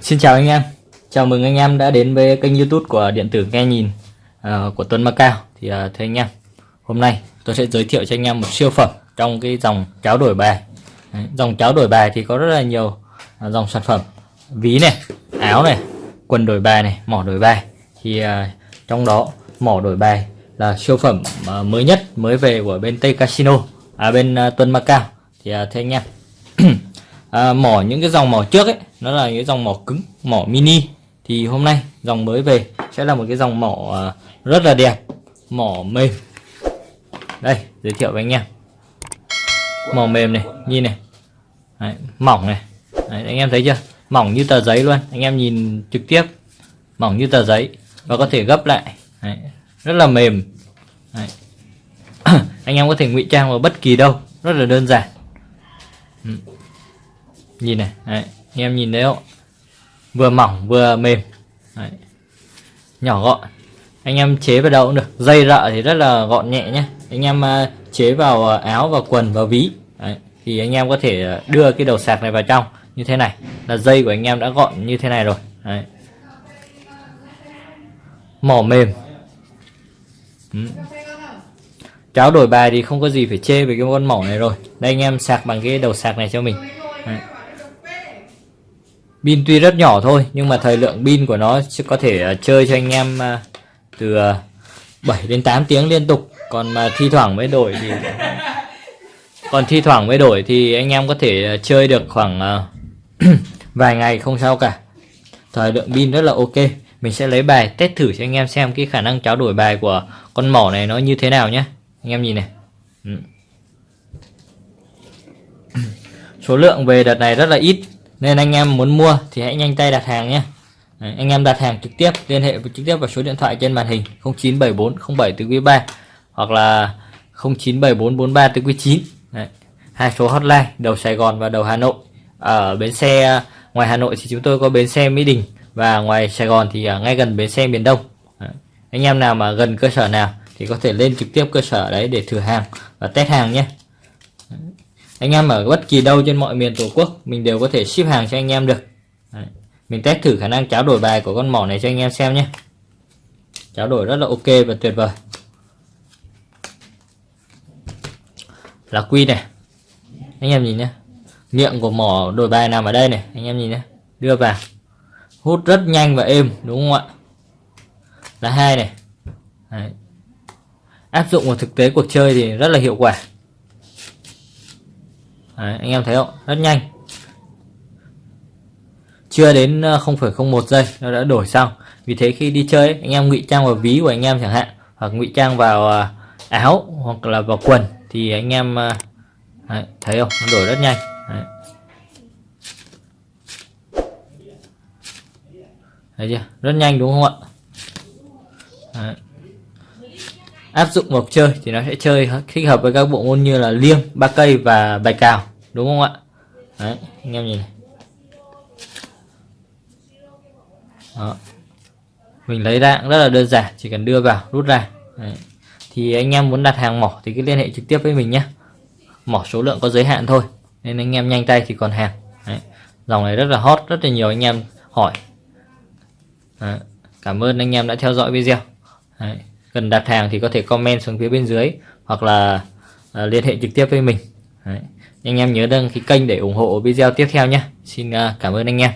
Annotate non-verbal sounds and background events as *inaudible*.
Xin chào anh em. Chào mừng anh em đã đến với kênh youtube của Điện tử Nghe Nhìn uh, của Tuấn Macao Thì uh, thưa anh em Hôm nay tôi sẽ giới thiệu cho anh em một siêu phẩm Trong cái dòng cháo đổi bài. Đấy, Dòng cháo đổi bài thì có rất là nhiều uh, dòng sản phẩm. Ví này, áo này, quần đổi bài này, mỏ đổi bài. Thì uh, trong đó mỏ đổi bài là siêu phẩm uh, mới nhất mới về của bên Tây Casino À bên uh, Tuấn Macao Thì uh, thưa anh em à, *clears throat* mỏ những cái dòng mỏ trước ấy nó là những dòng mỏ cứng mỏ mini. Thì hôm nay dòng mới về sẽ là một cái dòng mỏ à, rất là đẹp mỏ mềm. Đây giới thiệu với anh em. Mỏ mềm này nhìn này. Đấy, mỏng này. Đấy, anh em thấy chưa? Mỏng như tờ giấy luôn. Anh em nhìn trực tiếp mỏng như tờ giấy và có thể gấp lại. Đấy, rất là mềm. Đấy. *clears throat* anh em có thể ngụy trang vào bất kỳ đâu. Rất là đơn giản. Ừ. Nhìn này đấy anh em nhìn thấy không? Vừa mỏng, vừa mềm. Đấy. nhỏ gọn. Anh em chế vào đâu cũng được. Dây rợ thì rất là gọn nhẹ nhé anh em à, chế vào à, áo và quần và ví. Đấy. thì anh em có thể à, đưa cái đầu sạc này vào trong như thế này. Là dây của anh em đã gọn như thế này rồi. Đấy. mỏ mềm. Ừ. cháo đổi bài thì không có gì phải chê về cái con mỏ này rồi. Đây anh em sạc bằng cái đầu sạc này cho mình. Đấy pin tuy rất nhỏ thôi nhưng mà thời lượng pin của nó sẽ có thể uh, chơi cho anh em uh, từ uh, à, 7 đến 8 tiếng liên tục. Còn mà thi thoảng mới đổi thì *laughs* còn thi thoảng mới đổi thì anh em có thể chơi được khoảng *clears throat* vài ngày không sao cả. Thời lượng pin rất là ok. Mình sẽ lấy bài test thử cho anh em xem cái khả năng tráo đổi bài của con mỏ này nó như thế nào nhé. Anh em nhìn này. Ừ. *clears throat* số lượng về đợt này rất là ít nên anh em muốn mua thì hãy nhanh tay đặt hàng nhé Đấy, anh em đặt hàng trực tiếp liên hệ trực tiếp vào số điện thoại trên màn hình 0974 07 quý 3 hoặc là 0974 43 từ quý 9 Đấy. hai số hotline đầu Sài Gòn và đầu Hà Nội ở bến xe ngoài Hà Nội thì chúng tôi có bến xe Mỹ Đình và ngoài Sài Gòn thì ngay gần bến xe miền Đông đấy. anh em nào mà gần cơ sở nào thì có thể lên trực tiếp cơ sở đấy để thử hàng và test hàng nhé anh em ở bất kỳ đâu trên mọi miền tổ quốc, mình đều có thể ship hàng cho anh em được. Đấy. mình test thử khả năng cháo đổi bài của con mỏ này cho anh em xem nhé. Cháo đổi rất là ok và tuyệt vời. Là quy này. Anh em nhìn nhé. Miệng của mỏ đổi bài nằm ở đây này. Anh em nhìn nhé. Đưa vào. Hút rất nhanh và êm, đúng không ạ? Là hai này. Đấy. áp dụng vào thực tế cuộc chơi thì rất là hiệu quả. Đấy, anh em thấy không? Rất nhanh. Chưa đến ờ, 0,01 giây nó đã đổi xong. Vì thế khi đi chơi anh em ngụy trang vào ví của anh em chẳng hạn hoặc ngụy trang vào ờ, áo hoặc là vào quần thì anh em ờ, đấy, thấy không? Nó đổi rất nhanh. Đấy. thấy chưa? Rất nhanh đúng không ạ đấy áp dụng vào chơi thì nó sẽ chơi thích hợp với các bộ môn như là liêng, ba cây và bài cào, đúng không ạ đấy, anh em nhìn này. Đó. mình lấy ra cũng rất là đơn giản, chỉ cần đưa vào, rút ra đấy. thì anh em muốn đặt hàng mỏ thì cứ liên hệ trực tiếp với mình nhé mỏ số lượng có giới hạn thôi, nên anh em nhanh tay thì còn hàng đấy. dòng này rất là hot, rất là nhiều anh em hỏi đấy. cảm ơn anh em đã theo dõi video đấy cần đặt hàng thì có thể comment xuống phía bên dưới hoặc là uh, liên hệ trực tiếp với mình. Đấy. anh em nhớ đăng ký kênh để ủng hộ video tiếp theo nhé. Xin uh, cảm ơn anh em.